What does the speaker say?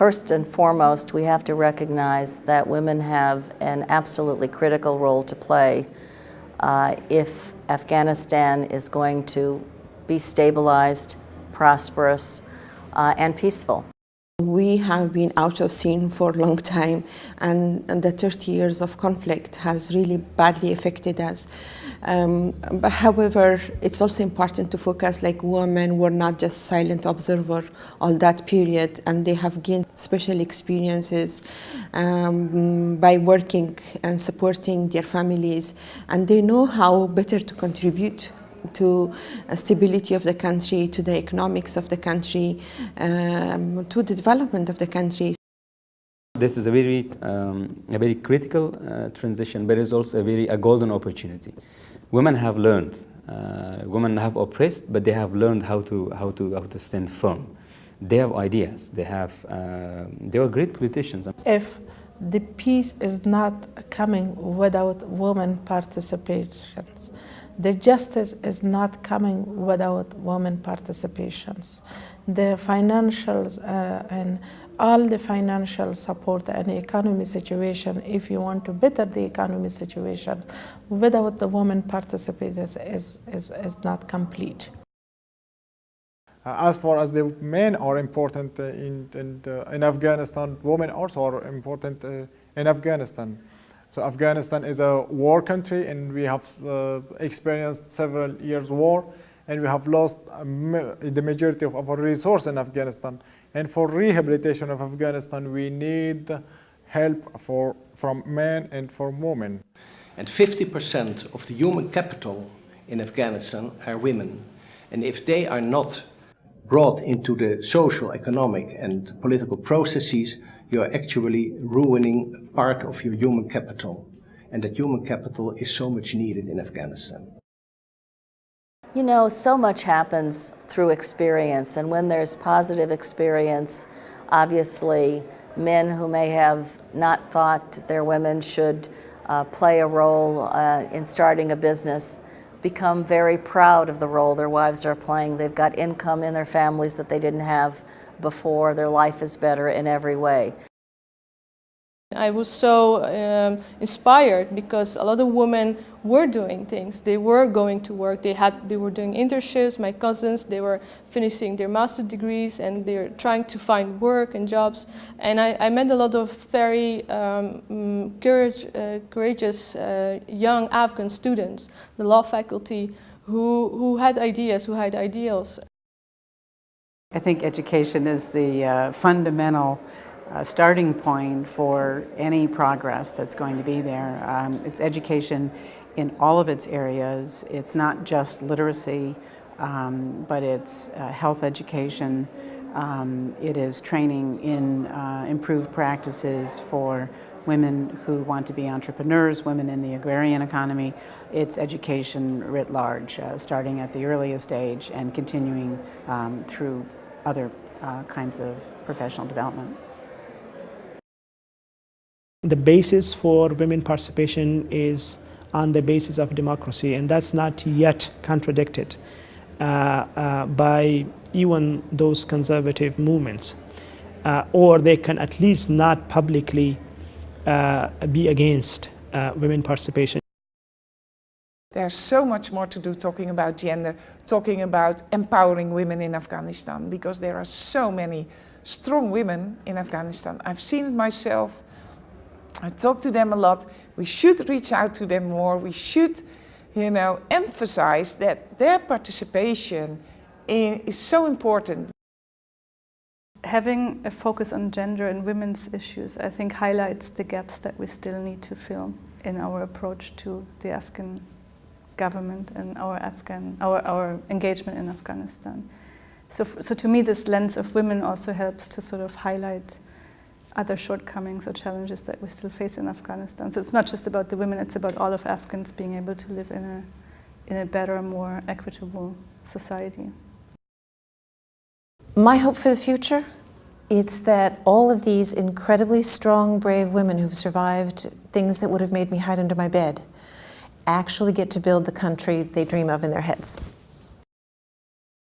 First and foremost, we have to recognize that women have an absolutely critical role to play uh, if Afghanistan is going to be stabilized, prosperous, uh, and peaceful. We have been out of scene for a long time and, and the 30 years of conflict has really badly affected us. Um, but however, it's also important to focus like women were not just silent observer all that period and they have gained special experiences um, by working and supporting their families and they know how better to contribute to stability of the country, to the economics of the country, um, to the development of the country. This is a very, um, a very critical uh, transition, but it's also a very a golden opportunity. Women have learned. Uh, women have oppressed, but they have learned how to how to how to stand firm. They have ideas. They have. Uh, they are great politicians. If the peace is not coming without women participation, the justice is not coming without women participations. The financials uh, and all the financial support and economy situation, if you want to better the economy situation, without the women participators is, is, is not complete. Uh, as far as the men are important uh, in, in, uh, in, Afghanistan, women also are important in Afghanistan. So Afghanistan is a war country and we have uh, experienced several years war and we have lost the majority of our resource in Afghanistan. And for rehabilitation of Afghanistan, we need help for, from men and from women. And 50% of the human capital in Afghanistan are women. And if they are not brought into the social, economic and political processes, you are actually ruining part of your human capital. And that human capital is so much needed in Afghanistan. You know, so much happens through experience, and when there's positive experience, obviously men who may have not thought their women should uh, play a role uh, in starting a business become very proud of the role their wives are playing. They've got income in their families that they didn't have before. Their life is better in every way. I was so um, inspired because a lot of women were doing things. They were going to work. They had, they were doing internships. My cousins, they were finishing their master degrees and they're trying to find work and jobs. And I, I met a lot of very um, mm, courage, uh, courageous uh, young Afghan students, the law faculty, who, who had ideas, who had ideals. I think education is the uh, fundamental a starting point for any progress that's going to be there. Um, it's education in all of its areas. It's not just literacy, um, but it's uh, health education. Um, it is training in uh, improved practices for women who want to be entrepreneurs, women in the agrarian economy. It's education writ large, uh, starting at the earliest age and continuing um, through other uh, kinds of professional development. The basis for women participation is on the basis of democracy, and that's not yet contradicted uh, uh, by even those conservative movements. Uh, or they can at least not publicly uh, be against uh, women participation. There's so much more to do talking about gender, talking about empowering women in Afghanistan, because there are so many strong women in Afghanistan. I've seen it myself. I talk to them a lot. We should reach out to them more. We should, you know, emphasize that their participation in, is so important. Having a focus on gender and women's issues, I think, highlights the gaps that we still need to fill in our approach to the Afghan government and our Afghan, our, our engagement in Afghanistan. So, so to me, this lens of women also helps to sort of highlight other shortcomings or challenges that we still face in Afghanistan. So it's not just about the women, it's about all of Afghans being able to live in a, in a better, more equitable society. My hope for the future, it's that all of these incredibly strong, brave women who've survived things that would have made me hide under my bed actually get to build the country they dream of in their heads.